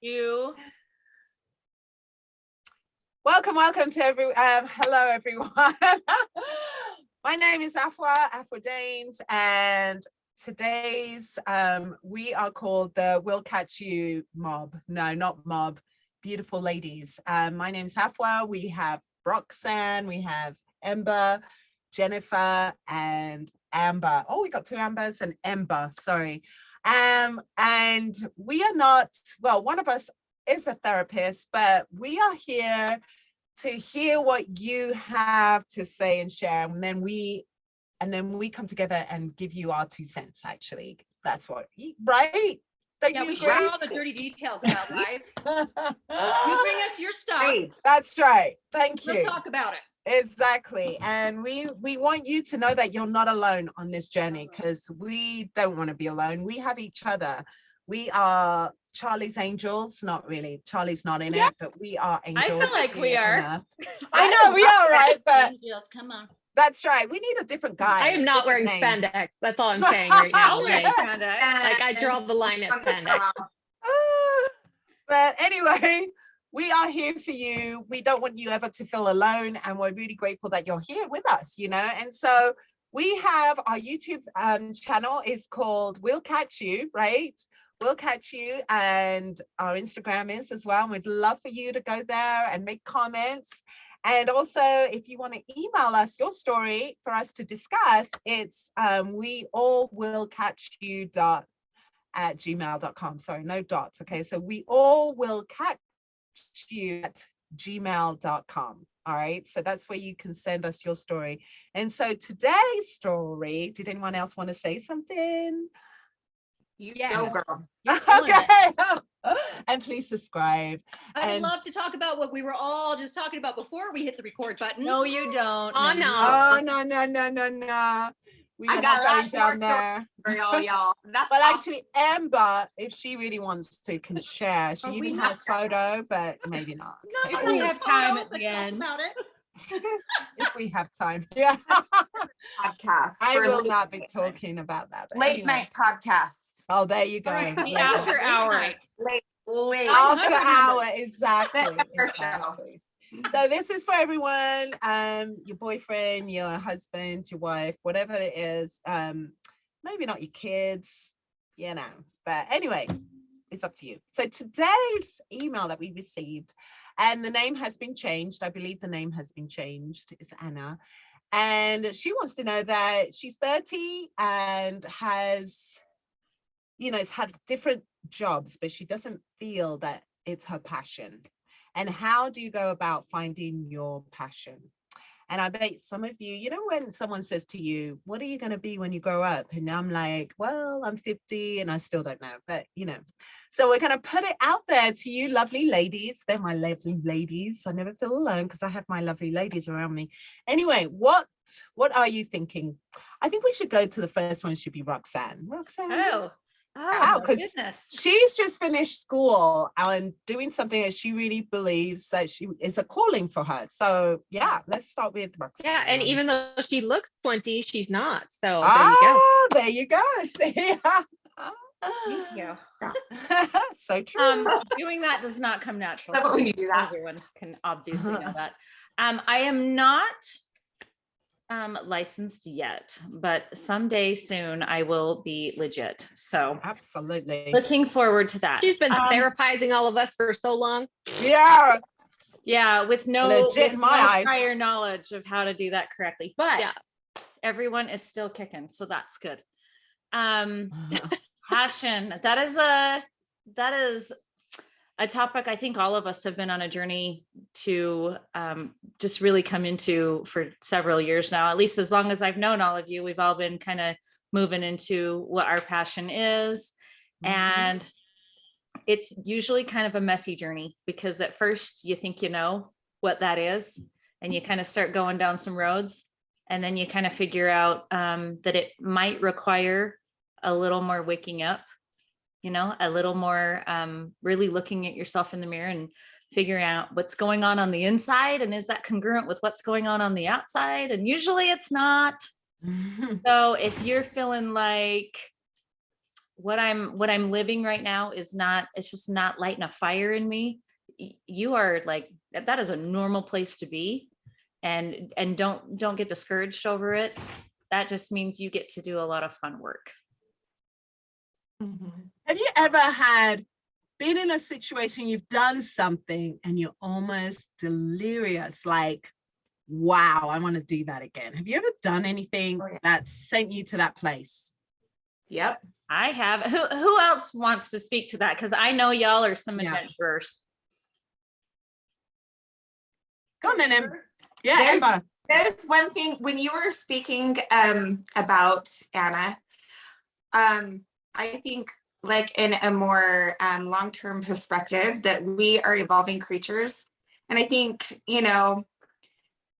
You. Welcome, welcome to every, um, hello everyone. My name is Afua, Afua Danes, and today's, um, we are called the We'll Catch You mob. No, not mob, beautiful ladies. Um, my name is Afua, we have Roxanne, we have Ember, Jennifer, and Amber. Oh, we got two Ambers and Ember, sorry. Um, and we are not, well, one of us is a therapist, but we are here to hear what you have to say and share. And then we, and then we come together and give you our two cents, actually. That's what, right? Don't Yeah, you we share all the dirty details about life. You bring us your stuff. That's right. Thank you. We'll talk about it. Exactly. And we we want you to know that you're not alone on this journey because we don't want to be alone. We have each other. We are Charlie's angels. Not really. Charlie's not in Yeah. it, but we are angels. I feel like we are. I know we are, right? But Angels, come on. that's right. We need a different guy. I am not wearing name. spandex. That's all I'm saying right now. I'll Like, spandex. like I draw the line at spandex. But anyway, we are here for you. We don't want you ever to feel alone. And we're really grateful that you're here with us, you know? And so we have our YouTube um, channel is called We'll Catch You, right? We'll catch you. And our Instagram is as well. We'd love for you to go there and make comments. And also, if you want to email us your story for us to discuss, it's um, we all will catch you dot at gmail.com. Sorry, no dots. Okay, so we all will catch you at gmail.com. All right, so that's where you can send us your story. And so today's story, did anyone else want to say something? You Yes. go, girl. You're killing it. Okay, and please subscribe. I would And- love to talk about what we were all just talking about before we hit the record button. No, you don't. Oh, you no. Oh, no, no, no, no, no. We I are got not going down there. For y'all, y'all. That's Well, awesome. actually, Amber, if she really wants to, can share. She even have- has photo, but maybe not. Not If we have time at the end. About it. if we have time. Yeah, podcast. I will not be talking about that. Late anyway. night podcast. Oh, there you go. All right, The Late after night. hour. night. Late, late. After hour, exactly. Exactly. So this is for everyone, um, your boyfriend, your husband, your wife, whatever it is. Um, maybe not your kids, you know. But anyway, it's up to you. So today's email that we received, and the name has been changed. I believe the name has been changed. It's Anna. And she wants to know that she's 30 and has, you know, has had different jobs, but she doesn't feel that it's her passion. And how do you go about finding your passion? And I bet some of you, you know, when someone says to you, what are you going to be when you grow up? And I'm like, well, I'm 50 and I still don't know, but you know, so we're going to put it out there to you lovely ladies. They're my lovely ladies. I never feel alone because I have my lovely ladies around me. Anyway, what, what are you thinking? I think we should go to the first one should be Roxanne. Roxanne. Oh, oh, my 'cause goodness. She's just finished school and doing something that she really believes that she is a calling for her. So yeah, let's start with Roxanne. Yeah, and even though she looks 20, she's not. So there you go. ah, there you go. See? Thank you. so true. Um, doing that does not come natural. Love it when you do that. Everyone can obviously know that. Um, I am not um licensed yet, but someday soon I will be legit. So Absolutely. looking forward to that. She's been Um, therapizing all of us for so long. Yeah. Yeah, with no, Legit with my no eyes. prior knowledge of how to do that correctly, but Yeah. everyone is still kicking, so that's good. Um, passion, that is a, that is a topic I think all of us have been on a journey to um, just really come into for several years now, at least as long as I've known all of you, we've all been kind of moving into what our passion is. Mhm. And it's usually kind of a messy journey because at first you think you know what that is and you kind of start going down some roads and then you kind of figure out um, that it might require a little more waking up, you know, a little more um, really looking at yourself in the mirror and figuring out what's going on on the inside and is that congruent with what's going on on the outside? And usually it's not. So if you're feeling like what I'm, what I'm living right now is not, it's just not lighting a fire in me. You are like, that is a normal place to be. And, and don't, don't get discouraged over it. That just means you get to do a lot of fun work. Mhm. Have you ever had been in a situation you've done something and you're almost delirious, like, wow, I want to do that again? Have you ever done anything Oh, yeah. that sent you to that place? Yep. I have, who, who else wants to speak to that? Cause I know y'all are some Yeah. adventurers. Go on then, Em. Yeah, There's- Emma. There's one thing, when you were speaking um about Anna, um, I think like in a more um long-term perspective that we are evolving creatures. And I think, you know,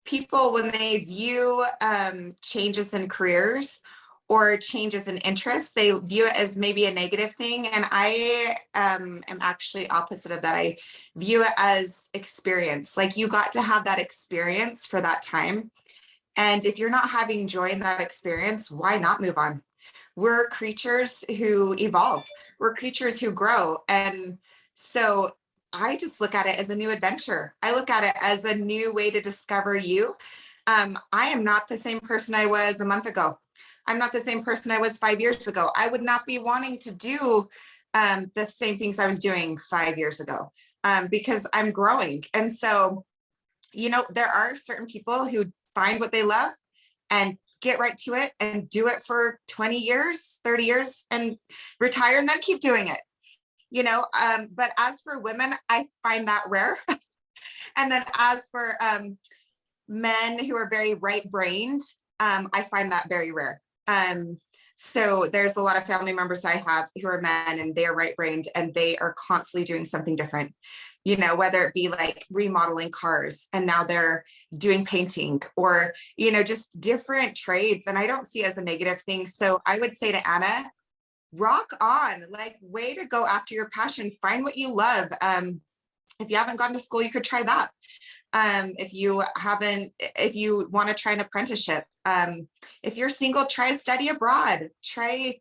people when they view um changes in careers or changes in interests, they view it as maybe a negative thing. And I um am actually opposite of that. I view it as experience. Like you got to have that experience for that time. And if you're not having joy in that experience, why not move on? We're creatures who evolve. We're creatures who grow. And so I just look at it as a new adventure. I look at it as a new way to discover you. Um, I am not the same person I was a month ago. I'm not the same person I was five years ago. I would not be wanting to do um, the same things I was doing five years ago um, because I'm growing. And so, you know, there are certain people who find what they love and get right to it and do it for 20 years, 30 years and retire and then keep doing it. You know, um, but as for women, I find that rare. and then as for um, men who are very right brained, um, I find that very rare. Um, so there's a lot of family members I have who are men and they are right brained and they are constantly doing something different. You know, whether it be like remodeling cars and now they're doing painting or, you know, just different trades. And I don't see as a negative thing. So I would say to Anna, rock on, like way to go after your passion, find what you love. Um, if you haven't gone to school, you could try that. Um, if you haven't, if you want to try an apprenticeship, um, if you're single, try study abroad, try,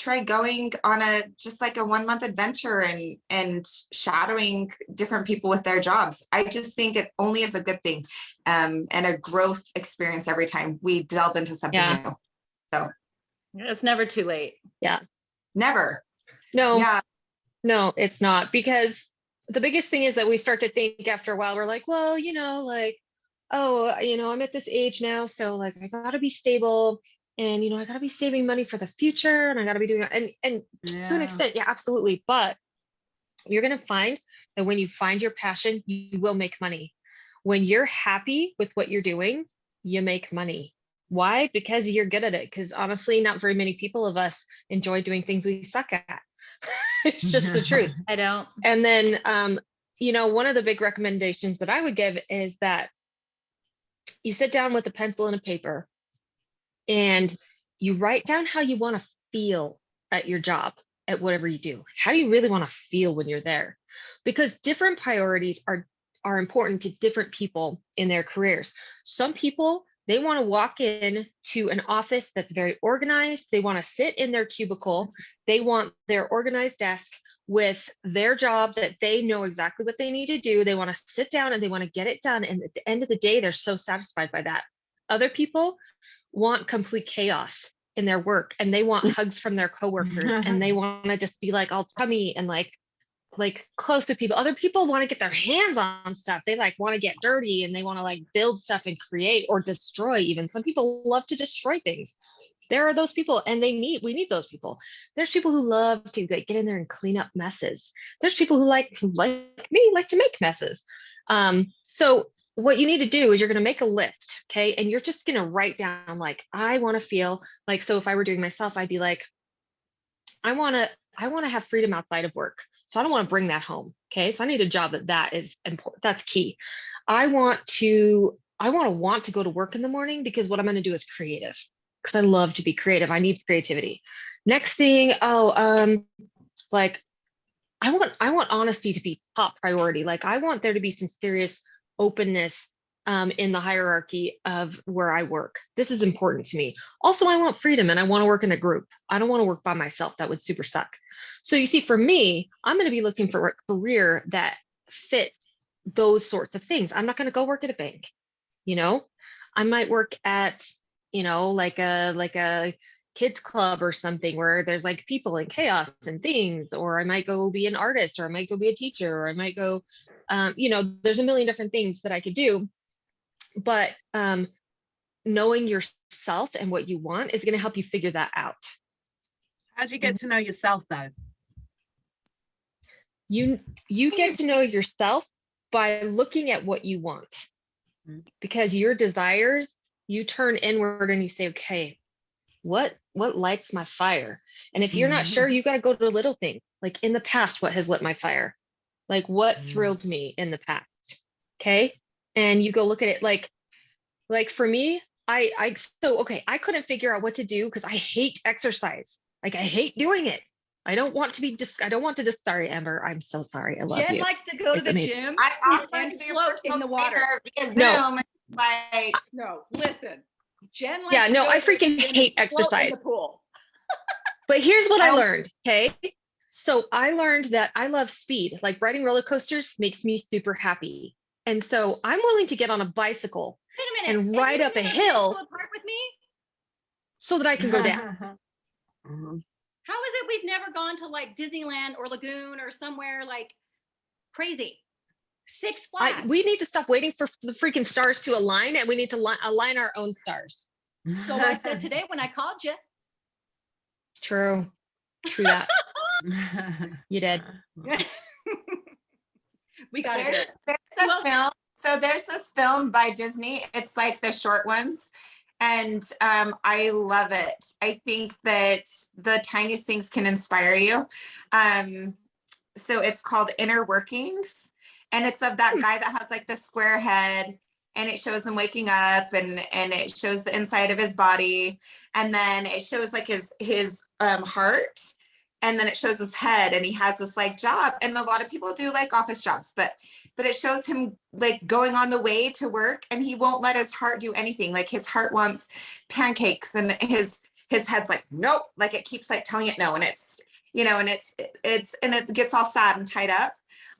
try going on a, just like a one month adventure and, and shadowing different people with their jobs. I just think it only is a good thing um, and a growth experience every time we delve into something Yeah. new. So it's never too late. Yeah. Never. No, Yeah. no, it's not because the biggest thing is that we start to think after a while, we're like, well, you know, like, oh, you know, I'm at this age now, so like I gotta be stable and you know, I gotta be saving money for the future and I gotta be doing and and to an extent, yeah, absolutely. But you're gonna find that when you find your passion, you will make money. When you're happy with what you're doing, you make money. Why? Because you're good at it. Because honestly, not very many people of us enjoy doing things we suck at. it's just the truth. I don't. And then, um, you know, one of the big recommendations that I would give is that you sit down with a pencil and a paper and you write down how you want to feel at your job, at whatever you do. How do you really want to feel when you're there? Because different priorities are are important to different people in their careers. Some people they want to walk in to an office that's very organized. They want to sit in their cubicle. They want their organized desk with their job that they know exactly what they need to do. They want to sit down and they want to get it done. And at the end of the day, they're so satisfied by that. Other people want complete chaos in their work and they want hugs from their coworkers and they want to just be like all tummy and like like close to people. Other people want to get their hands on stuff. They like want to get dirty and they want to like build stuff and create or destroy even. Some people love to destroy things. There are those people and they need we need those people. There's people who love to like, get in there and clean up messes. There's people who like who like me like to make messes. Um so what you need to do is you're going to make a list, okay? And you're just going to write down like I want to feel like so if I were doing myself I'd be like I want to I want to have freedom outside of work. So I don't want to bring that home. Okay. So I need a job that that is important. That's key. I want to, I want to want to go to work in the morning because what I'm going to do is creative because I love to be creative. I need creativity. Next thing, oh, um, like I want, I want honesty to be top priority. Like I want there to be some serious openness um, in the hierarchy of where I work. This is important to me. Also, I want freedom and I want to work in a group. I don't want to work by myself. That would super suck. So you see, for me, I'm going to be looking for a career that fits those sorts of things. I'm not going to go work at a bank. You know, I might work at, you know, like a like a kids club or something where there's like people and chaos and things or i might go be an artist or i might go be a teacher or i might go um, you know there's a million different things that i could do but um, knowing yourself and what you want is going to help you figure that out How do you get to know yourself though? you you get to know yourself by looking at what you want Mm. because your desires you turn inward and you say okay what what lights my fire and if you're not Mhm. sure you got to go to a little things like in the past what has lit my fire like what Mm. thrilled me in the past okay and you go look at it like like for me i i so okay i couldn't figure out what to do because i hate exercise like i hate doing it i don't want to be just i don't want to just sorry amber i'm so sorry i love Jen you likes to go to the amazing. gym. I offered and to be a float in the water. trainer via No. Like, No, listen. Jen likes Yeah, no, go I freaking gym hate exercise. the Pool. But here's what I I'll- learned, okay? So I learned that I love speed. Like riding roller coasters makes me super happy. And so I'm willing to get on a bicycle Wait a minute. And have ride up a hill. Park with me? so that I can go down. Mhm. How is it we've never gone to like Disneyland or Lagoon or somewhere like crazy? Six Flags. I, we need to stop waiting for the freaking stars to align and we need to li- align our own stars. so I said today when I called you, True. True that. You did. we got there's, it. there's a else? film. So there's this film by Disney. It's like the short ones. And um, I love it. I think that the tiniest things can inspire you. Um, so it's called Inner Workings. And it's of that Hmm. guy that has like the square head and it shows him waking up and and it shows the inside of his body and then it shows like his his um heart and then it shows his head and he has this like job and a lot of people do like office jobs but but it shows him like going on the way to work and he won't let his heart do anything like his heart wants pancakes and his his head's like nope like it keeps like telling it no and it's you know and it's it's and it gets all sad and tied up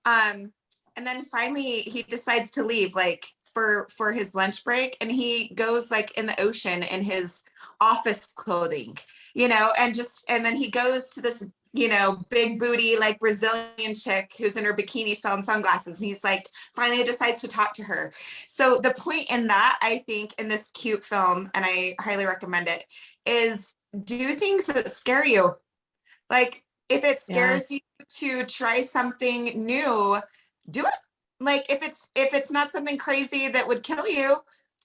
um and then finally he decides to leave like for for his lunch break and he goes like in the ocean in his office clothing you know and just and then he goes to this you know big booty like brazilian chick who's in her bikini selling sunglasses and he's like finally decides to talk to her so the point in that i think in this cute film and i highly recommend it is do things that scare you like if it Yeah. scares you to try something new do it. Like if it's if it's not something crazy that would kill you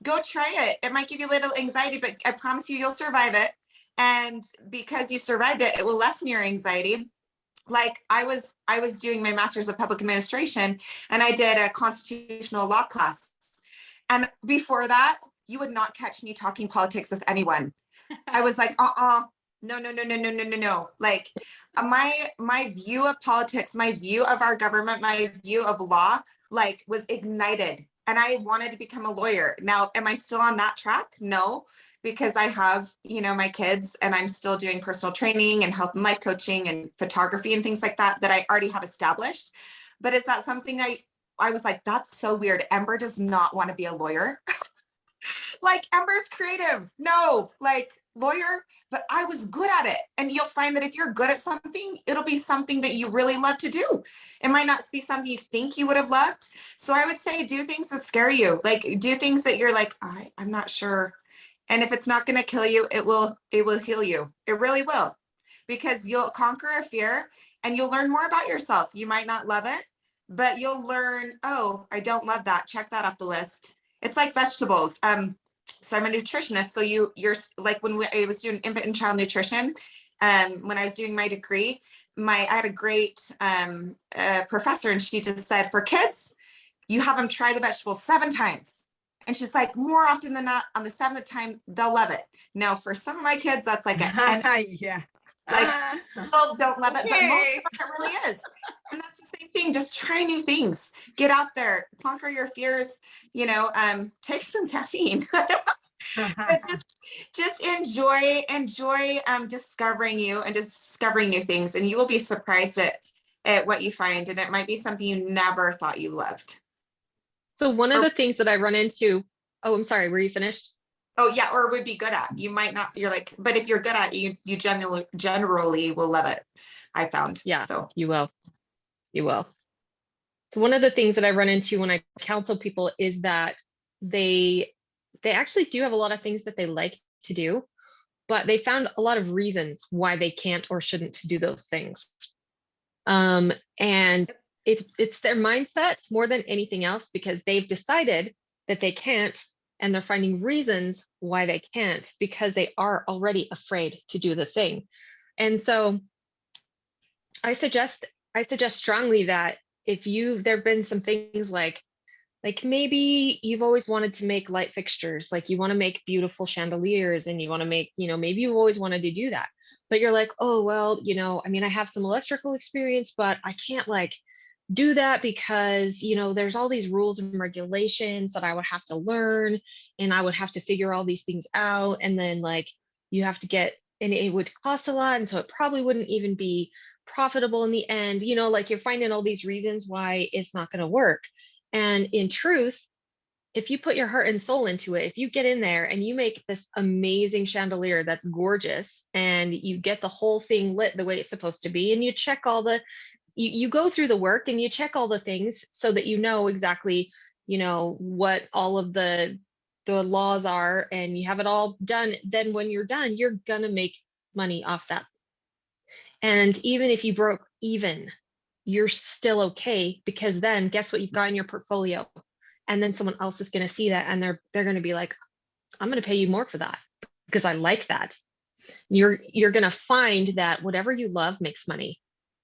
go try it. It might give you a little anxiety but i promise you you'll survive it. And because you survived it it will lessen your anxiety. Like i was i was doing my master's of public administration and i did a constitutional law class. And before that you would not catch me talking politics with anyone. I was like uh-uh no, no, no, no, no, no, no, no. Like uh, my my view of politics, my view of our government, my view of law, like was ignited and I wanted to become a lawyer. Now, am I still on that track? No, because I have, you know, my kids and I'm still doing personal training and health and life coaching and photography and things like that that I already have established. But is that something I I was like, that's so weird. Ember does not want to be a lawyer. like Ember's creative. No, like lawyer but I was good at it. And you'll find that if you're good at something, it'll be something that you really love to do. It might not be something you think you would have loved. So I would say do things that scare you. Like do things that you're like, I, I'm not sure. And if it's not going to kill you, it will, it will heal you. It really will. Because you'll conquer a fear and you'll learn more about yourself. You might not love it, but you'll learn, oh, I don't love that. Check that off the list. It's like vegetables. Um, so I'm a nutritionist. So you, you're like when we, I was doing infant and child nutrition, um, when I was doing my degree, my I had a great um, uh, professor, and she just said, for kids, you have them try the vegetable seven times. And she's like, more often than not, on the seventh time, they'll love it. Now, for some of my kids, that's like a yeah. Like, people don't love it, but most of it really is. And that's the just try new things. Get out there, conquer your fears, you know, um, take some caffeine. But just just enjoy enjoy um discovering you and discovering new things and you will be surprised at at what you find and it might be something you never thought you loved So one of Or- the things that I run into, oh, I'm sorry, were you finished? oh yeah or would be good at you might not you're like but if you're good at it, you you generally generally will love it i found Yeah. so You will. You will. So one of the things that I run into when I counsel people is that they they actually do have a lot of things that they like to do, but they found a lot of reasons why they can't or shouldn't do those things. Um, and it's it's their mindset more than anything else because they've decided that they can't and they're finding reasons why they can't because they are already afraid to do the thing. And so I suggest I suggest strongly that if you there've been some things like like maybe you've always wanted to make light fixtures like you want to make beautiful chandeliers and you want to make you know maybe you've always wanted to do that but you're like oh well you know i mean i have some electrical experience but i can't like do that because you know there's all these rules and regulations that i would have to learn and i would have to figure all these things out. And then like you have to get and it would cost a lot and so it probably wouldn't even be profitable in the end you know like you're finding all these reasons why it's not going to work. And in truth if you put your heart and soul into it if you get in there and you make this amazing chandelier that's gorgeous and you get the whole thing lit the way it's supposed to be and you check all the you, you go through the work and you check all the things so that you know exactly you know what all of the the laws are and you have it all done then when you're done you're gonna make money off that and even if you broke even, you're still okay because then guess what you've got in your portfolio? And then someone else is going to see that and they're they're going to be like, I'm going to pay you more for that because I like that. You're you're going to find that whatever you love makes money.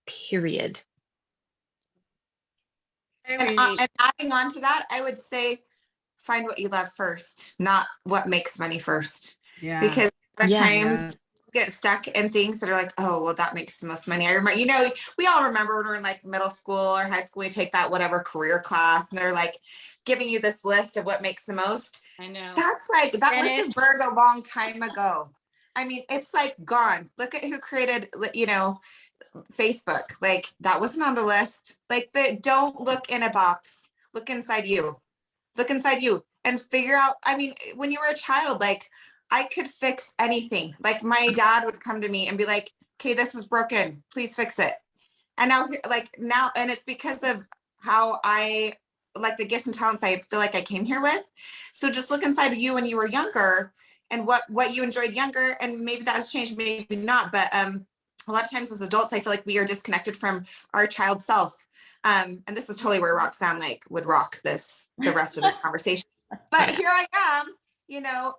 Period. and, uh, and adding on to that i would say find what you love first not what makes money first Yeah. because a lot of Yeah. times you get stuck in things that are like, oh, well, that makes the most money. I remember, you know, we all remember when we we're in like middle school or high school, we take that whatever career class and they're like giving you this list of what makes the most. I know. That's like, that And list is burned a long time ago. I mean, it's like gone. Look at who created, you know, Facebook. Like that wasn't on the list. Like the don't look in a box. Look inside you. Look inside you and figure out. I mean, when you were a child, like I could fix anything. Like my dad would come to me and be like, "Okay, this is broken. Please fix it." And now, like now, and it's because of how I like the gifts and talents I feel like I came here with. So just look inside of you when you were younger and what what you enjoyed younger, and maybe that has changed, maybe not. But um, a lot of times as adults, I feel like we are disconnected from our child self. Um, and this is totally where Roxanne like would rock this the rest of this conversation. But here I am, you know,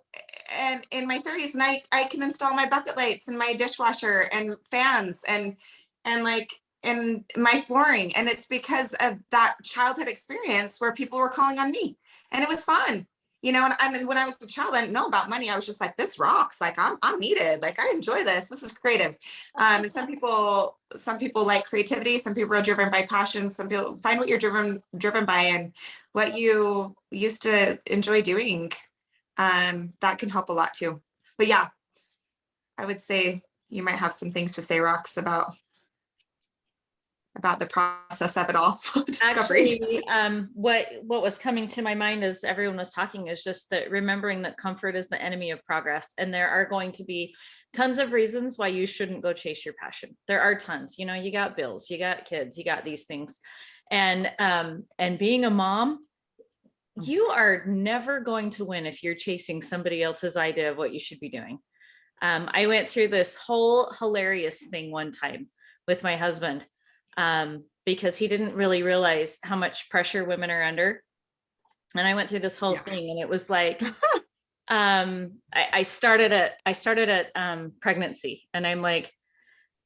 and in my 30s, and I I can install my bucket lights and my dishwasher and fans and and like and my flooring. And it's because of that childhood experience where people were calling on me. And it was fun. You know, and, and when I was a child, I didn't know about money. I was just like, this rocks. Like I'm I'm needed. Like I enjoy this. This is creative. Um, and some people, some people like creativity. Some people are driven by passion. Some people find what you're driven driven by and what you used to enjoy doing. Um, that can help a lot too. But yeah, I would say you might have some things to say, Rox, about about the process of it all. Discovery. Actually, um, what, what was coming to my mind as everyone was talking is just that remembering that comfort is the enemy of progress. And there are going to be tons of reasons why you shouldn't go chase your passion. There are tons, you know, you got bills, you got kids, you got these things. And, um, and being a mom, you are never going to win if you're chasing somebody else's idea of what you should be doing. Um, I went through this whole hilarious thing one time with my husband um, because he didn't really realize how much pressure women are under. And I went through this whole Yeah. thing and it was like, um, I, I started at, I started at um, pregnancy and I'm like,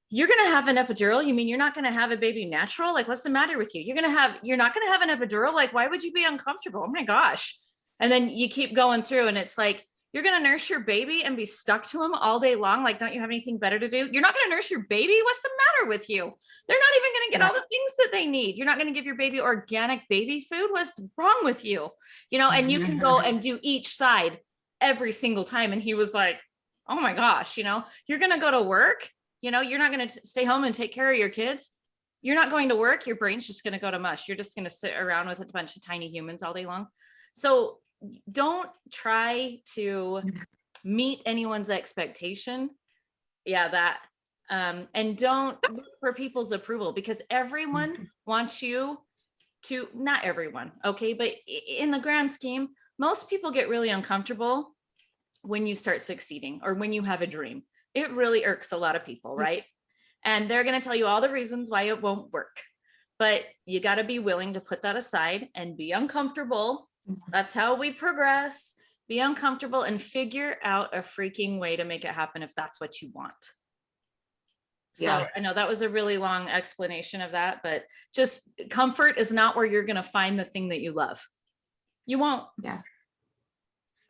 you're going to have an epidural. You mean you're not going to have a baby natural? Like, what's the matter with you? You're going to have, you're not going to have an epidural. Like, why would you be uncomfortable? Oh my gosh. And then you keep going through and it's like, You're gonna nurse your baby and be stuck to him all day long. Like, don't you have anything better to do? You're not gonna nurse your baby. What's the matter with you? They're not even gonna get all the things that they need. You're not gonna give your baby organic baby food. What's wrong with you? You know, and you can go and do each side every single time. And he was like, oh my gosh, you know, you're gonna go to work, you know, you're not gonna stay home and take care of your kids. You're not going to work, your brain's just gonna go to mush. You're just gonna sit around with a bunch of tiny humans all day long. So don't try to meet anyone's expectation. Yeah, that. Um, and don't look for people's approval because everyone wants you to, not everyone, okay, but in the grand scheme, most people get really uncomfortable when you start succeeding or when you have a dream. It really irks a lot of people, right? And they're going to tell you all the reasons why it won't work. But you got to be willing to put that aside and be uncomfortable. Mm-hmm. That's how we progress. Be uncomfortable and figure out a freaking way to make it happen if that's what you want. So Yeah. I know that was a really long explanation of that, but just comfort is not where you're going to find the thing that you love. You won't. So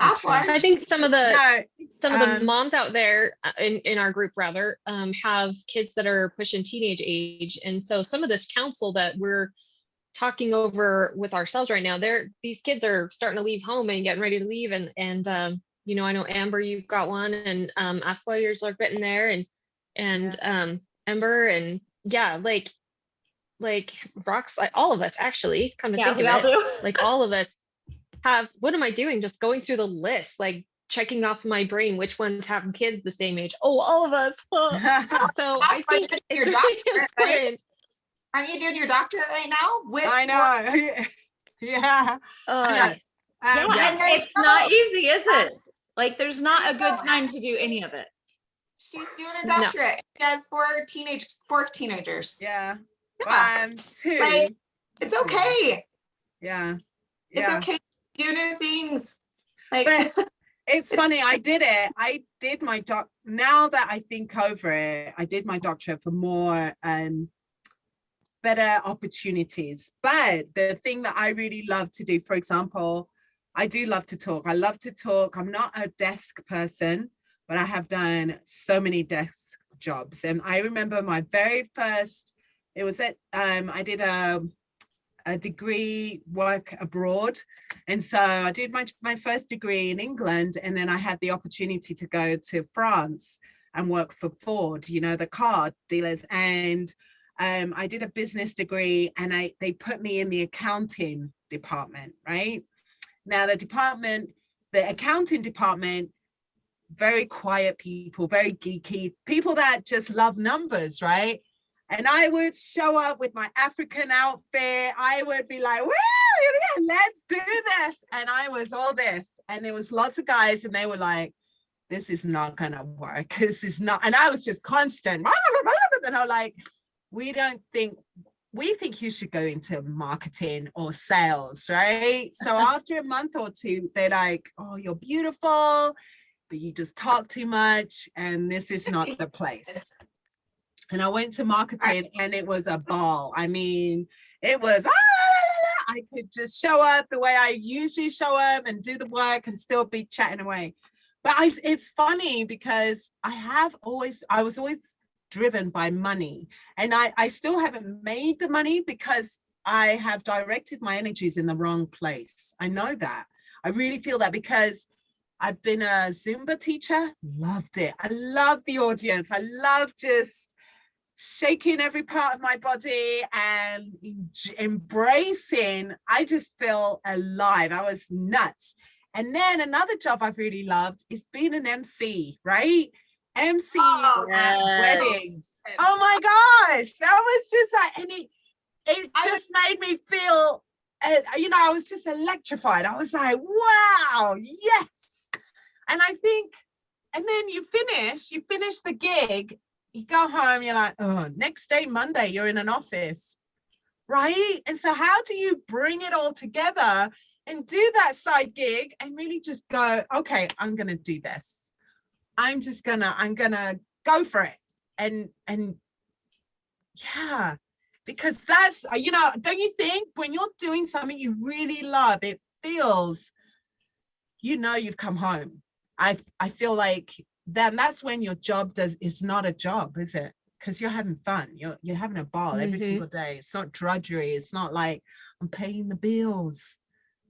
Off I think some of the No, some of the um, moms out there uh, in, in our group rather um, have kids that are pushing teenage age. And so some of this counsel that we're talking over with ourselves right now they're these kids are starting to leave home and getting ready to leave. And and um, you know i know amber you've got one and um lawyers are getting there and and um ember and yeah like like Rox like all of us actually come to Yeah, think we of it do. like all of us have what am i doing just going through the list like checking off my brain which ones have kids the same age oh all of us so i think did it's your really doctorate, right? important Aren't you doing your doctorate right now? With I know. yeah. uh, Um, Yeah, yeah. and there you it's not easy, is it? Like, there's not a good time to do any of it. She's doing a No. doctorate. She has four teenage, four teenagers. Yeah. Yeah, One, two. Right. it's okay. Yeah. It's Yeah. okay. Do new things. Like But it's funny, I did it. I did my doc now that I think over it, I did my doctorate for more um better opportunities. But the thing that I really love to do, for example, I do love to talk. I love to talk. I'm not a desk person, but I have done so many desk jobs. And I remember my very first, it was at um I did a a degree work abroad and so I did my, my first degree in England and then I had the opportunity to go to France and work for Ford, you know, the car dealers. And um, I did a business degree and I they put me in the accounting department, right? Now the department, the accounting department, very quiet people, very geeky, people that just love numbers, right? And I would show up with my African outfit. I would be like, "Woo, yeah, let's do this. And I was all this. And there was lots of guys and they were like, this is not gonna work. This is not, and I was just constant. And I'm like, we don't think, we think you should go into marketing or sales, right? So after a month or two, they're like, oh, you're beautiful, but you just talk too much and this is not the place. And I went to marketing and it was a ball. I mean, it was, "Ah!" I could just show up the way I usually show up and do the work and still be chatting away. But I, it's funny because I have always, I was always driven by money and I, I still haven't made the money because I have directed my energies in the wrong place. I know that. I really feel that because I've been a Zumba teacher, loved it. I love the audience. I love just shaking every part of my body and embracing. I just feel alive. I was nuts. And then another job I've really loved is being an MC, right? MC Oh, at yes. weddings. Oh my gosh, that was just like, and it, it just made me feel, uh, you know, I was just electrified. I was like, wow, yes. And I think, and then you finish, you finish the gig, you go home, you're like, oh, next day, Monday, you're in an office, right? And so how do you bring it all together and do that side gig and really just go, okay, I'm gonna do this. I'm just gonna, I'm gonna go for it. And, and yeah, because that's, uh, you know, don't you think when you're doing something you really love, it feels, you know, you've come home. I I feel like then that's when your job does it's not a job, is it? Because you're having fun. You're you're having a ball every Mhm. single day. It's not drudgery. It's not like I'm paying the bills.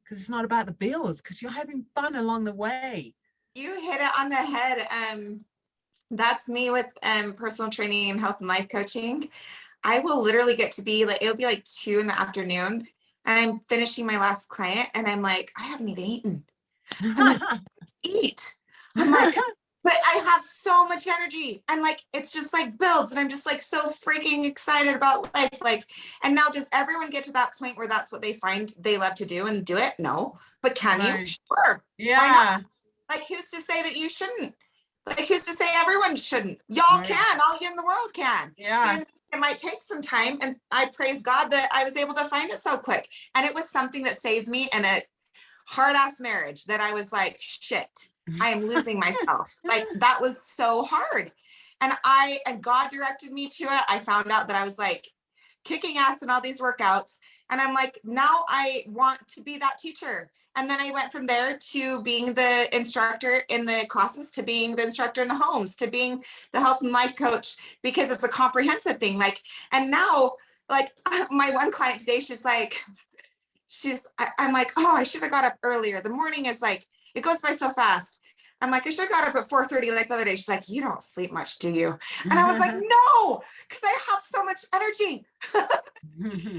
Because it's not about the bills, because you're having fun along the way. You hit it on the head. Um, that's me with um personal training and health and life coaching. I will literally get to be like, it'll be like two in the afternoon and I'm finishing my last client and I'm like, I haven't even eaten. Eat. I'm like, but I have so much energy and like it's just like builds and I'm just like so freaking excited about life. Like, and now does everyone get to that point where that's what they find they love to do and do it? No, but can you? Sure. yeah. Like, who's to say that you shouldn't? Like, who's to say everyone shouldn't? Y'all Right. can, all you in the world can. Yeah. And It might take some time, and I praise God that I was able to find it so quick. And it was something that saved me and a hard ass marriage that I was like, shit, mm-hmm. I am losing myself. Like, that was so hard. And I, and God directed me to it. I found out that I was like kicking ass in all these workouts. And I'm like, now I want to be that teacher. And then I went from there to being the instructor in the classes, to being the instructor in the homes, to being the health and life coach, because it's a comprehensive thing. Like, and now, like my one client today, she's like, she's, I, I'm like, oh, I should have got up earlier. The morning is like, it goes by so fast. I'm like, I should have got up at 4:30 like the other day. She's like, you don't sleep much, do you? And I was like, no, because I have so much energy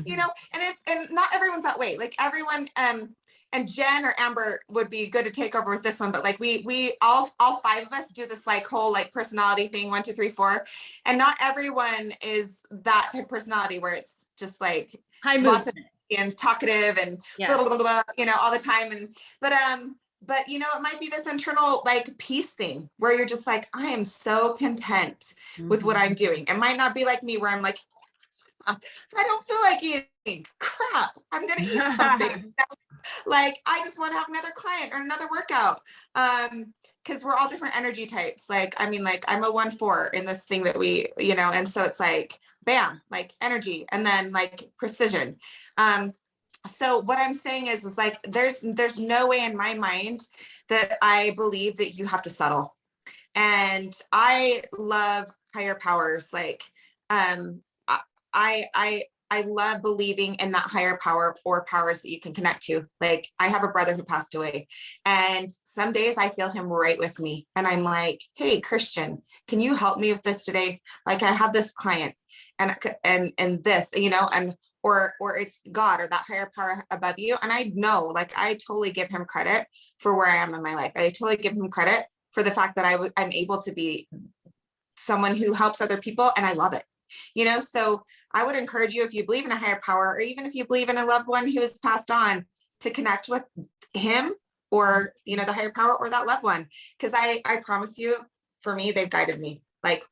you know and it's and not everyone's that way like everyone um and jen or amber would be good to take over with this one but like we we all all five of us do this like whole like personality thing one two three four and not everyone is that type of personality where it's just like High Lots mood. of- and talkative and Yeah. blah, blah, blah, blah, you know all the time and but um but you know it might be this internal like peace thing where you're just like i am so content with what I'm doing. It might not be like me where I'm like, "Ah, I don't feel like eating. Crap, I'm gonna eat something. like I just want to have another client or another workout. Um, because we're all different energy types. Like, I mean, like I'm a one four in this thing that we, you know, and so it's like bam, like energy and then like precision. Um, so what I'm saying is, is like there's there's no way in my mind that I believe that you have to settle and i love higher powers like um i i i love believing in that higher power or powers that you can connect to. Like I have a brother who passed away and some days I feel him right with me and I'm like, "Hey Christian, can you help me with this today? Like I have this client and and and this, you know, and or or it's God or that higher power above you and I know like I totally give him credit for where I am in my life. I totally give him credit for the fact that I I'm able to be someone who helps other people and I love it. You know, so I would encourage you if you believe in a higher power or even if you believe in a loved one who has passed on to connect with him or you know the higher power or that loved one. Because I I promise you for me they've guided me like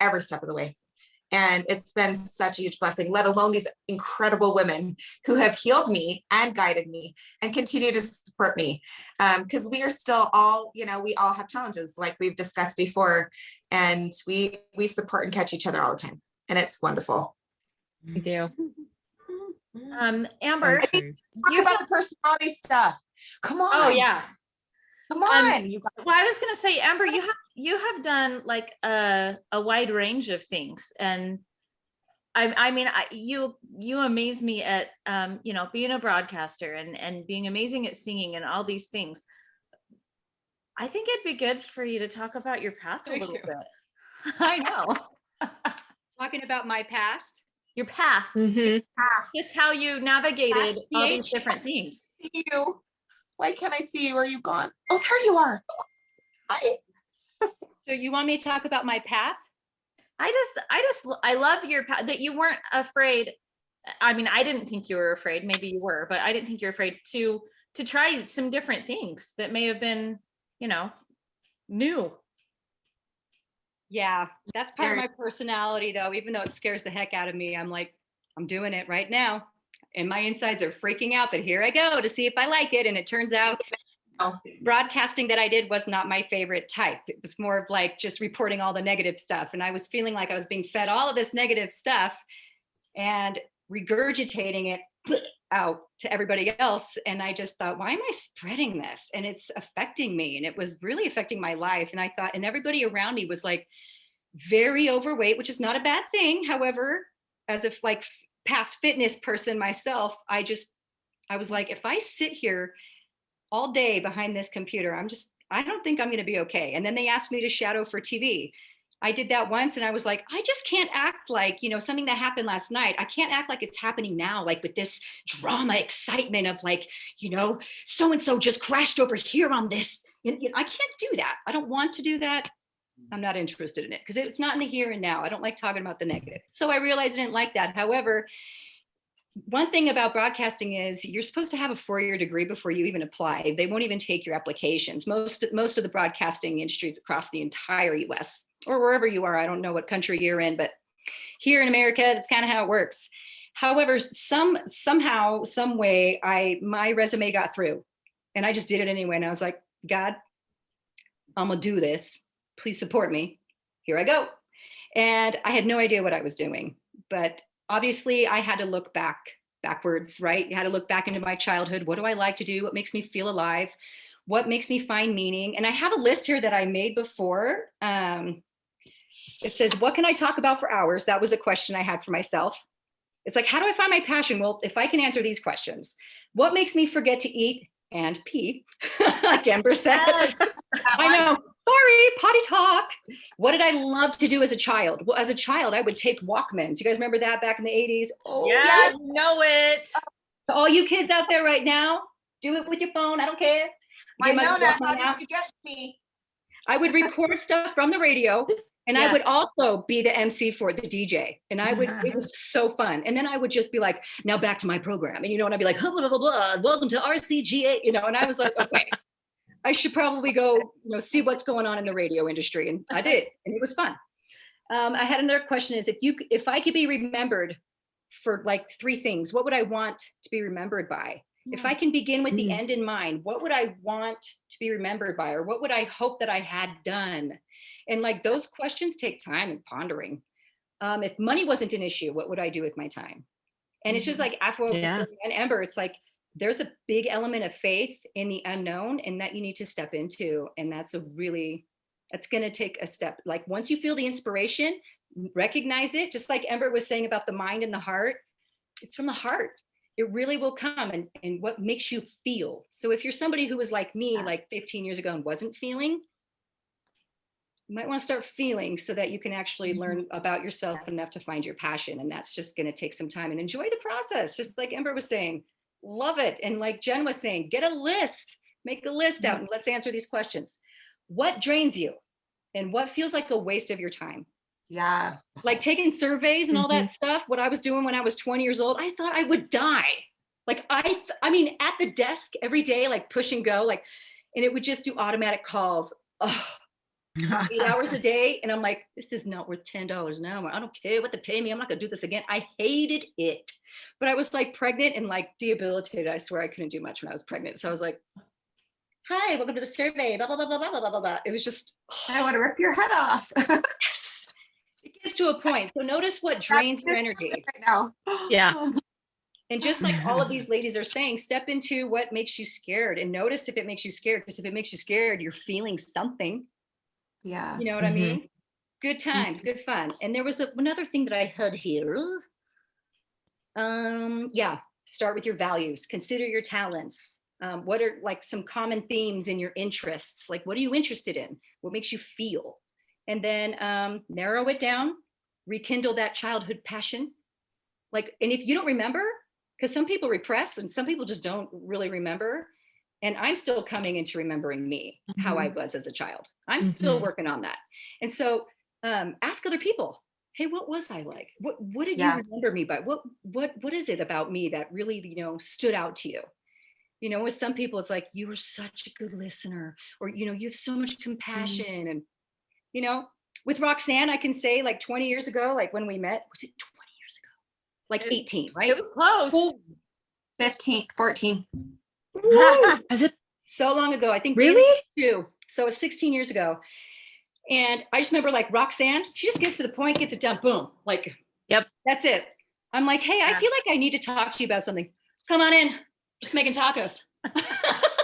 every step of the way. And it's been such a huge blessing, let alone these incredible women who have healed me and guided me and continue to support me. Um, because we are still all you know we all have challenges like we've discussed before and we we support and catch each other all the time and it's wonderful We do. Um, Amber, talk you about the personality stuff come on oh yeah. come on you guys. Well, I was gonna say, Amber, you have you have done like a a wide range of things, and I I mean, I, you you amaze me at um you know being a broadcaster and and being amazing at singing and all these things. I think it'd be good for you to talk about your path a little you. bit. I know Talking about my past. your path, hmm just how you navigated all these different things. see you why can't i see you are you gone oh there you are hi So you want me to talk about my path? I just, I just, I love your path that you weren't afraid. I mean, I didn't think you were afraid. Maybe you were, but I didn't think you're afraid to to try some different things that may have been, you know, new. Yeah, that's part of my personality though, even though it scares the heck out of me. I'm like, I'm doing it right now. And my insides are freaking out, but here I go to see if I like it. And it turns out broadcasting that I did was not my favorite type. It was more of like just reporting all the negative stuff. And I was feeling like I was being fed all of this negative stuff and regurgitating it out to everybody else. And I just thought, why am I spreading this? And it's affecting me. And it was really affecting my life. And I thought, and everybody around me was like very overweight, which is not a bad thing. However, as if like past fitness person myself, I just, I was like, if I sit here all day behind this computer, I'm just, I don't think I'm going to be okay. And then they asked me to shadow for TV. I did that once and I was like, I just can't act like, you know, something that happened last night. I can't act like it's happening now, like with this drama excitement of like, you know, so and so just crashed over here on this. You know, I can't do that. I don't want to do that. Mm. I'm not interested in it because it's not in the here and now. I don't like talking about the negative. So I realized I didn't like that. However, one thing about broadcasting is you're supposed to have a four-year degree before you even apply. They won't even take your applications. Most most of the broadcasting industries across the entire US or wherever you are, I don't know what country you're in, but here in America, that's kind of how it works. However, some somehow, some way, I my resume got through and I just did it anyway. And I was like, God, I'm gonna do this. Please support me. Here I go. And I had no idea what I was doing, but obviously I had to look back backwards, right? I had to look back into my childhood. What do I like to do? What makes me feel alive? What makes me find meaning? And I have a list here that I made before. Um, it says, what can I talk about for hours? That was a question I had for myself. It's like, how do I find my passion? Well, if I can answer these questions, what makes me forget to eat and pee, like Amber said? I know. Sorry, potty talk. What did I love to do as a child? Well, as a child, I would take Walkmans. You guys remember that back in the 80s? Oh, Yes, know it. To all you kids out there right now, do it with your phone. I don't care. My Get my Nona, how out. did you get me? I would record stuff from the radio and I would also be the MC for the DJ. And I would, it was so fun. And then I would just be like, now back to my program. And you know, and I'd be like, blah, blah, blah, blah, welcome to RCGA, you know, and I was like, okay, I should probably go, you know, see what's going on in the radio industry. And I did, and it was fun. Um, I had another question is if you, if I could be remembered for like three things, what would I want to be remembered by? If I can begin with the Mm. end in mind, what would I want to be remembered by? Or what would I hope that I had done? And like those questions take time and pondering. Um, if money wasn't an issue, what would I do with my time? And it's just like after what Yeah. and Ember, it's like there's a big element of faith in the unknown and that you need to step into. And that's a really, that's going to take a step. Like once you feel the inspiration, recognize it, just like Ember was saying about the mind and the heart, it's from the heart. It really will come and, and what makes you feel. So if you're somebody who was like me, like 15 years ago and wasn't feeling, you might want to start feeling so that you can actually mm-hmm. learn about yourself enough to find your passion. And that's just going to take some time and enjoy the process. Just like Ember was saying, love it. And like Jen was saying, get a list, make a list out and let's answer these questions. What drains you? And what feels like a waste of your time? Yeah. like taking surveys and all that mm-hmm. stuff what i was doing when i was 20 years old i thought i would die like i i mean at the desk every day like push and go like and it would just do automatic calls Ugh, eight hours a day and i'm like this is not worth ten dollars an hour i don't care what they pay me i'm not gonna do this again i hated it but i was like pregnant and like debilitated i swear i couldn't do much when i was pregnant so i was like hi welcome to the survey blah blah blah blah blah blah blah blah it was just I want to rip your head off yes. it gets to a point so notice what drains your energy Right now. Yeah. Oh and just like all of these ladies are saying, step into what makes you scared and notice if it makes you scared. Because if it makes you scared, you're feeling something. Yeah. You know what I Mhm. mean? Good times, good fun. And there was a, another thing that I had here. Um, yeah, start with your values, consider your talents. Um, what are like some common themes in your interests? Like, what are you interested in? What makes you feel? And then um, narrow it down, rekindle that childhood passion. Like, and if you don't remember, because some people repress and some people just don't really remember. And I'm still coming into remembering me, how I was as a child. I'm still Mhm. working on that. And so um, ask other people, hey, what was I like? What what did Yeah. you remember me by? What what what is it about me that really, you know, stood out to you? You know, with some people, it's like you were such a good listener, or you know, you have so much compassion. And you know, with Roxanne, I can say like 20 years ago, like when we met, was it 20 years ago? Like It- 18, right? It was close. Oh, 15, 14. Woo! Is it so long ago. I think really? too. So it was 16 years ago. And I just remember like Roxanne, she just gets to the point, gets it done, boom, like, Yep. that's it. I'm like, hey, I feel like I need to talk to you about something. come on in, just making tacos.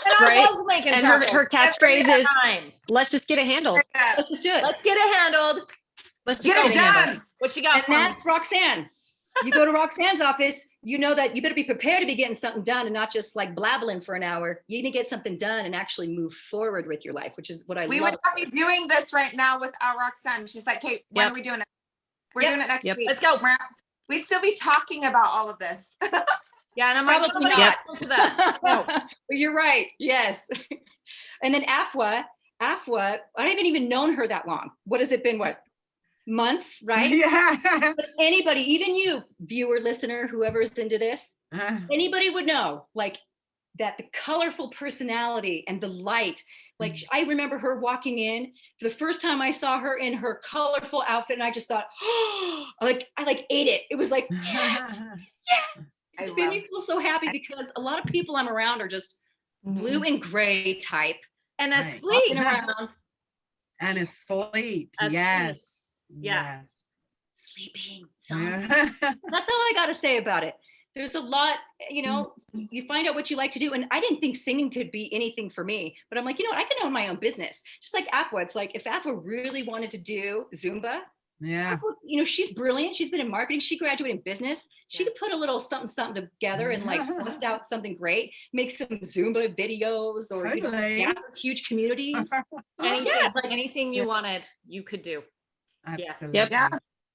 And I Right? was making And her, tacos her every catchphrase is, let's just get it handled. Let's just do it. Let's get it handled. Let's just Get it get handled. done. What you got And for that's Roxanne. You go to Roxanne's office, you know that you better be prepared to be getting something done and not just like blabbling for an hour. You need to get something done and actually move forward with your life, which is what I love. We love. would not be doing this right now without Roxanne. She's like, Kate, when Yep. are we doing it? We're Yep. doing it next Yep. week. Let's go. We're- We'd still be talking about all of this. Yeah, and I'm Probably not. else to that. No. You're right. Yes. And then Afwa, Afwa, I haven't even known her that long. What has it been? What? Months, right? Yeah. But anybody, even you, viewer, listener, whoever's into this, anybody would know like that the colorful personality and the light like Mm. i remember her walking in for the first time i saw her in her colorful outfit and i just thought like i like ate it it was like yeah, it's made me feel so happy because a lot of people i'm around are just blue Mhm. and gray type And asleep. walking around and it's sleep. Asleep. Yes. Yeah. Yes. sleeping. Yeah. that's all i got to say about it there's a lot you know you find out what you like to do and i didn't think singing could be anything for me but i'm like you know what i can own my own business just like afwa it's like if afwa really wanted to do zumba yeah. You know she's brilliant she's been in marketing she graduated in business she Yeah. could put a little something something together and like bust out something great make some zumba videos or you know Totally. huge communities Anything, Yeah. like anything you wanted, you could do. Absolutely. Yeah.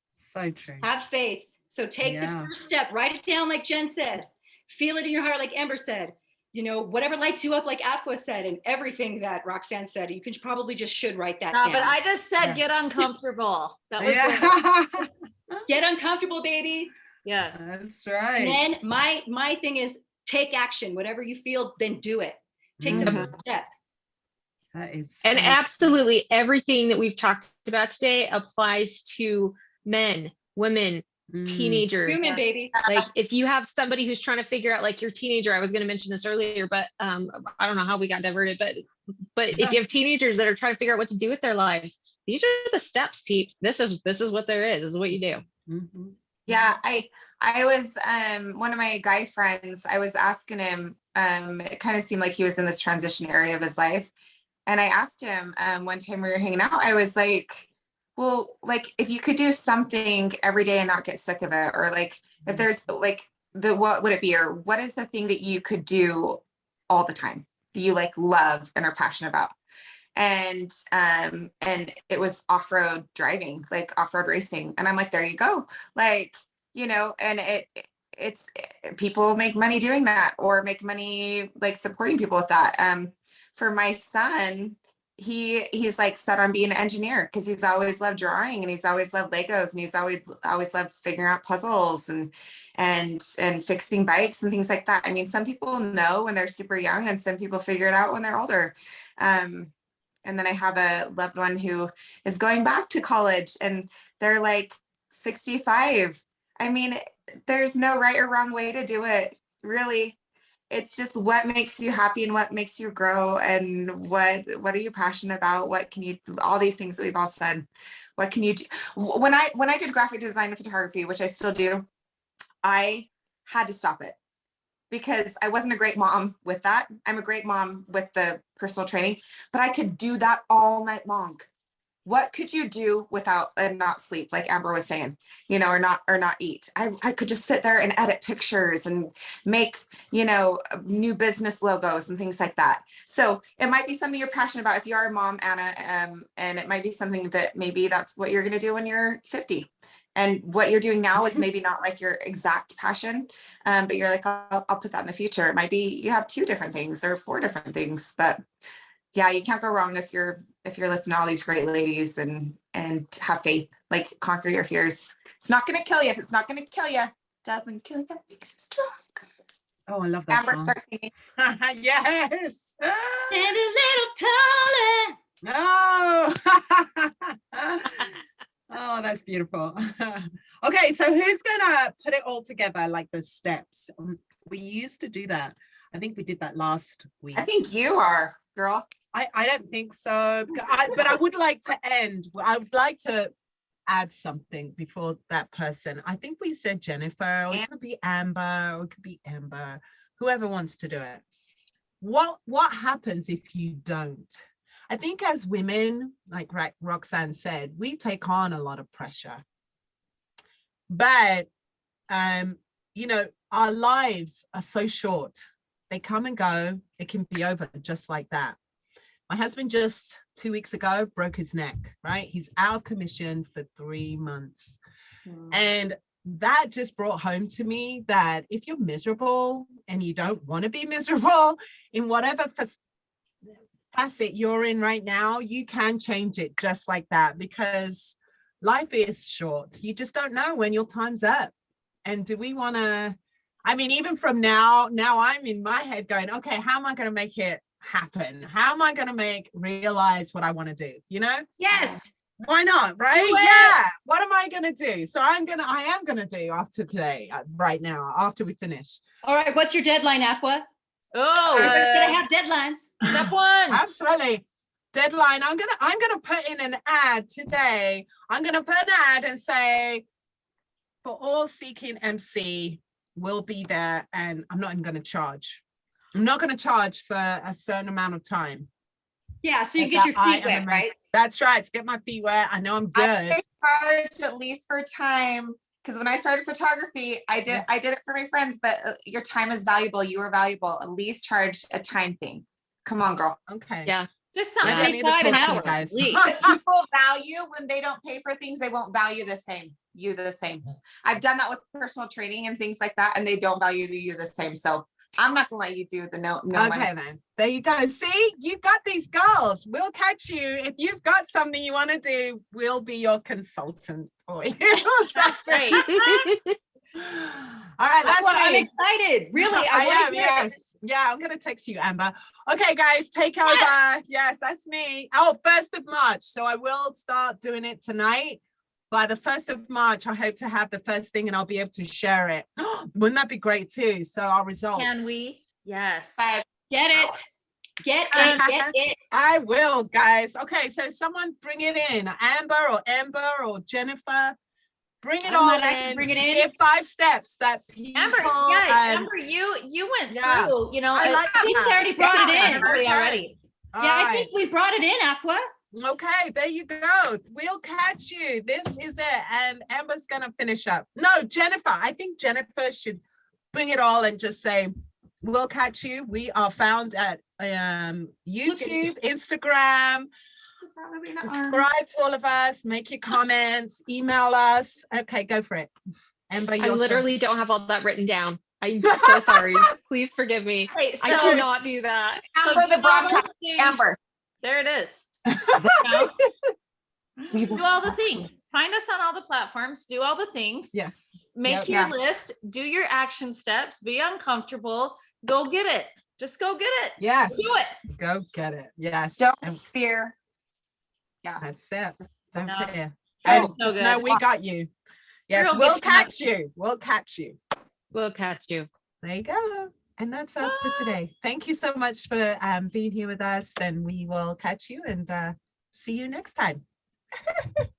So true. have faith so take Yeah. the first step write it down like jen said feel it in your heart like ember said you know whatever lights you up like afwa said and everything that roxanne said you can probably just should write that No, down but I just said Yeah. get uncomfortable. That was yeah. get uncomfortable baby Yeah. That's and right. then my my thing is take action whatever you feel then do it take the Mhm. first step That is And absolutely everything that we've talked about today applies to men, women, Mm. teenagers. human baby Like if you have somebody who's trying to figure out like your teenager, I was going to mention this earlier, but um, I don't know how we got diverted, but but if you have teenagers that are trying to figure out what to do with their lives, these are the steps, peeps. This is this is what there is. This is what you do. Mhm. Yeah, I I was um one of my guy friends, I was asking him, um, it kind of seemed like he was in this transition area of his life. And I asked him um one time we were hanging out, I was like, well, like if you could do something every day and not get sick of it, or like if Mhm. there's like the what would it be, or what is the thing that you could do all the time that you like love and are passionate about? and um and it was off-road driving like off-road racing and i'm like there you go like you know and it it- it's people make money doing that or make money like supporting people with that um for my son he he's like set on being an engineer because he's always loved drawing and he's always loved legos and he's always always loved figuring out puzzles and and and fixing bikes and things like that i mean some people know when they're super young and some people figure it out when they're older um and then I have a loved one who is going back to college and they're like 65. I mean, there's no right or wrong way to do it, really. It's just what makes you happy and what makes you grow and what what are you passionate about? What can you do? all these things that we've all said. What can you do? When I when I did graphic design and photography, which I still do, I had to stop it because I wasn't a great mom with that. I'm a great mom with the personal training, but I could do that all night long. What could you do without and not sleep, like Amber was saying, you know, or not or not eat? I, I could just sit there and edit pictures and make, you know, new business logos and things like that. So it might be something you're passionate about if you are a mom, Anna, um, and it might be something that maybe that's what you're gonna do when you're 50. And what you're doing now is maybe not like your exact passion, um, but you're like, I'll, I'll put that in the future. It might be you have two different things or four different things, but yeah, you can't go wrong if you're if you're listening to all these great ladies and and have faith, like conquer your fears. It's not gonna kill you. If it's not gonna kill you, doesn't kill you, makes you strong. Oh, I love that Amber, song. start singing. yes. and a little taller No. oh, that's beautiful. okay, so who's gonna put it all together, like the steps? We used to do that. I think we did that last week. I think you are, girl. I, I don't think so, I, but I would like to end. I would like to add something before that person. I think we said Jennifer, or it could be Amber, or it could be Amber. whoever wants to do it. What what happens if you don't? I think as women, like Ro- Roxanne said, we take on a lot of pressure. But um, you know, our lives are so short. They come and go. It can be over just like that. My husband just two weeks ago broke his neck, right? He's out of commission for three months. Mm. And that just brought home to me that if you're miserable and you don't want to be miserable in whatever facet you're in right now, you can change it just like that because life is short. You just don't know when your time's up. And do we want to? I mean, even from now, now I'm in my head going, okay, how am I going to make it happen? How am I going to make realize what I want to do? You know? Yes. why not right yeah what am i gonna do so i'm gonna i am gonna do after today uh, right now after we finish All right. What's your deadline, Afwa? Oh, Everybody's Uh, gonna have deadlines. step one. absolutely deadline i'm gonna i'm gonna put in an ad today i'm gonna put an ad and say for all seeking mc we'll be there and i'm not even gonna charge i'm not gonna charge for a certain amount of time Yeah. So you Like get your that I feet am wet, right? that's right to get my feet wet i know i'm good I charge at least for time, because when I started photography, I did, Yeah. I did it for my friends, but uh, your time is valuable. You are valuable. At least charge a time thing. Come on, girl. okay Yeah. Just Maybe something I need to like five an talk to you hour. guys. at least. If people value when they don't pay for things, they won't value the same, you the same. I've done that with personal training and things like that, and they don't value you the same. So I'm not gonna let you do the no, no money. Okay, then. There you go. See, you've got these goals. We'll catch you. If you've got something you want to do, we'll be your consultant for you. or something. All right, that's Afwa, I'm excited. Really. I, I, am, hear it. yes. Yeah, I'm going to text you, Amber. Okay, guys, take over. Yes, that's me. Oh, 1st of March. So I will start doing it tonight. By the 1st of March, I hope to have the first thing and I'll be able to share it. Wouldn't that be great too? So our results. Can we? Yes. But Get it. Get it. Get it. I will, guys. Okay, so someone bring it in. Amber or Amber or Jennifer. Bring it on. I all in. bring it in. Give five steps that people. Amber, yeah, Amber, you, you went yeah. through, you know, I uh, like I think that. we already brought it in. okay. already. all Yeah, I think we brought it in, Afwa. Okay, there you go. We'll catch you. This is it. And Amber's gonna finish up. No, Jennifer. I think Jennifer should bring it all and just say, we'll catch you. We are found at um Look at you. YouTube, Instagram. Subscribe to all of us, make your comments, email us. Okay, go for it. Amber, I your turn. literally don't have all that written down. I'm so sorry. Please forgive me. Wait, I cannot do that. so Amber, the do broadcast, Amber. There it is. we Do all the things. Find us on all the platforms, do all the things. Yes. Make Yep. your Yeah. list, do your action steps, be uncomfortable, go get it. Just go get it. Yes. Do it. Go get it. Yes. Don't And fear. that's it. Don't No. fear. Feels And oh, so just know we got you. Yes, we'll get you catch you. We'll catch you. We'll catch you. There you go. And that's us for today. Thank you so much for um, being here with us and we will catch you and uh, see you next time.